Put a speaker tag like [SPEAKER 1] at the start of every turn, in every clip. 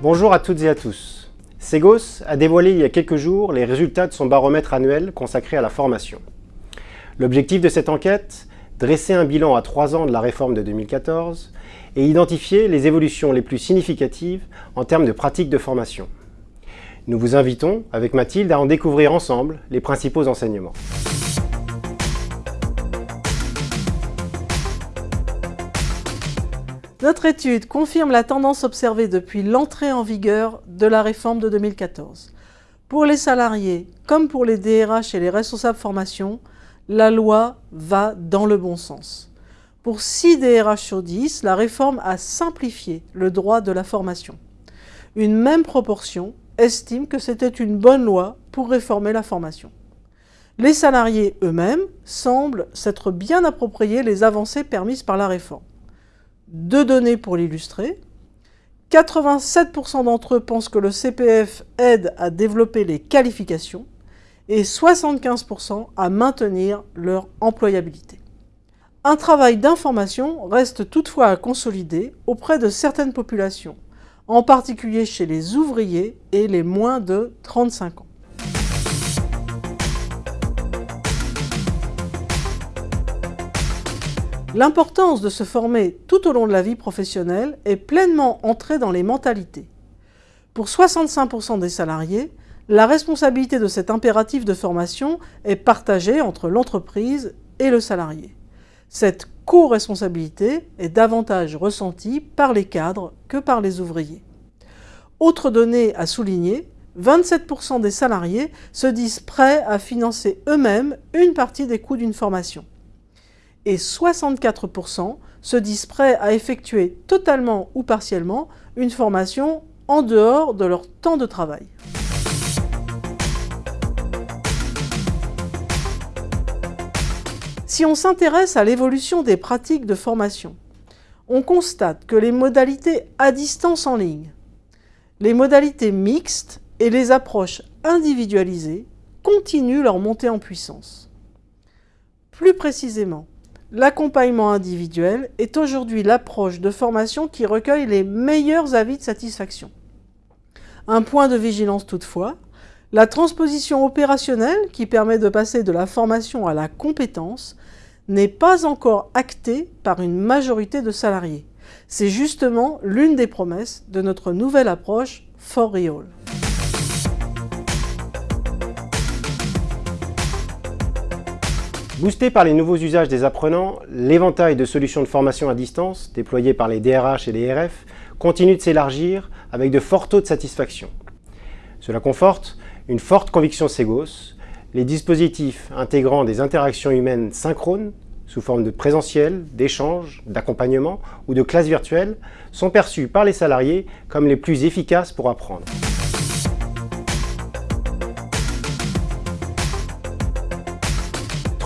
[SPEAKER 1] Bonjour à toutes et à tous. Segos a dévoilé il y a quelques jours les résultats de son baromètre annuel consacré à la formation. L'objectif de cette enquête Dresser un bilan à trois ans de la réforme de 2014 et identifier les évolutions les plus significatives en termes de pratiques de formation. Nous vous invitons, avec Mathilde, à en découvrir ensemble les principaux enseignements.
[SPEAKER 2] Notre étude confirme la tendance observée depuis l'entrée en vigueur de la réforme de 2014. Pour les salariés, comme pour les DRH et les responsables formation, la loi va dans le bon sens. Pour 6 DRH sur 10, la réforme a simplifié le droit de la formation. Une même proportion estime que c'était une bonne loi pour réformer la formation. Les salariés eux-mêmes semblent s'être bien appropriés les avancées permises par la réforme. Deux données pour l'illustrer. 87% d'entre eux pensent que le CPF aide à développer les qualifications et 75% à maintenir leur employabilité. Un travail d'information reste toutefois à consolider auprès de certaines populations, en particulier chez les ouvriers et les moins de 35 ans. L'importance de se former tout au long de la vie professionnelle est pleinement entrée dans les mentalités. Pour 65% des salariés, la responsabilité de cet impératif de formation est partagée entre l'entreprise et le salarié. Cette co-responsabilité est davantage ressentie par les cadres que par les ouvriers. Autre donnée à souligner, 27% des salariés se disent prêts à financer eux-mêmes une partie des coûts d'une formation et 64% se disent prêts à effectuer totalement ou partiellement une formation en dehors de leur temps de travail. Si on s'intéresse à l'évolution des pratiques de formation, on constate que les modalités à distance en ligne, les modalités mixtes et les approches individualisées continuent leur montée en puissance. Plus précisément, L'accompagnement individuel est aujourd'hui l'approche de formation qui recueille les meilleurs avis de satisfaction. Un point de vigilance toutefois, la transposition opérationnelle qui permet de passer de la formation à la compétence n'est pas encore actée par une majorité de salariés. C'est justement l'une des promesses de notre nouvelle approche For Real.
[SPEAKER 1] Boosté par les nouveaux usages des apprenants, l'éventail de solutions de formation à distance déployées par les DRH et les RF continue de s'élargir avec de forts taux de satisfaction. Cela conforte une forte conviction Segos, les dispositifs intégrant des interactions humaines synchrones sous forme de présentiel, d'échange, d'accompagnement ou de classe virtuelle sont perçus par les salariés comme les plus efficaces pour apprendre.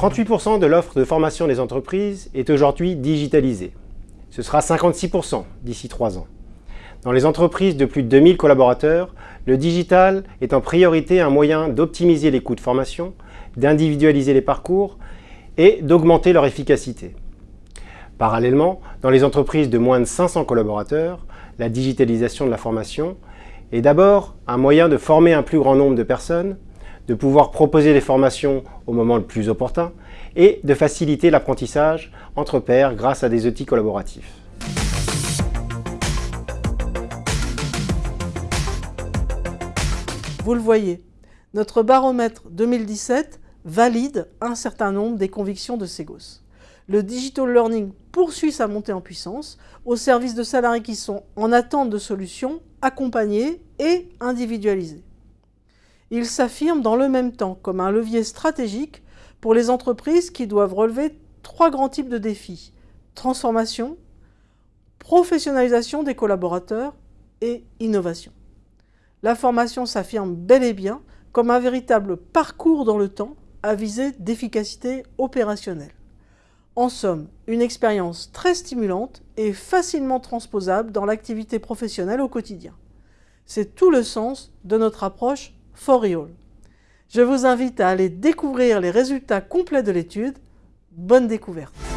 [SPEAKER 1] 38% de l'offre de formation des entreprises est aujourd'hui digitalisée. Ce sera 56% d'ici 3 ans. Dans les entreprises de plus de 2000 collaborateurs, le digital est en priorité un moyen d'optimiser les coûts de formation, d'individualiser les parcours et d'augmenter leur efficacité. Parallèlement, dans les entreprises de moins de 500 collaborateurs, la digitalisation de la formation est d'abord un moyen de former un plus grand nombre de personnes, de pouvoir proposer des formations au moment le plus opportun et de faciliter l'apprentissage entre pairs grâce à des outils collaboratifs.
[SPEAKER 2] Vous le voyez, notre baromètre 2017 valide un certain nombre des convictions de Segos. Le digital learning poursuit sa montée en puissance au service de salariés qui sont en attente de solutions accompagnées et individualisées il s'affirme dans le même temps comme un levier stratégique pour les entreprises qui doivent relever trois grands types de défis. Transformation, professionnalisation des collaborateurs et innovation. La formation s'affirme bel et bien comme un véritable parcours dans le temps à visée d'efficacité opérationnelle. En somme, une expérience très stimulante et facilement transposable dans l'activité professionnelle au quotidien. C'est tout le sens de notre approche Foriol. Je vous invite à aller découvrir les résultats complets de l'étude. Bonne découverte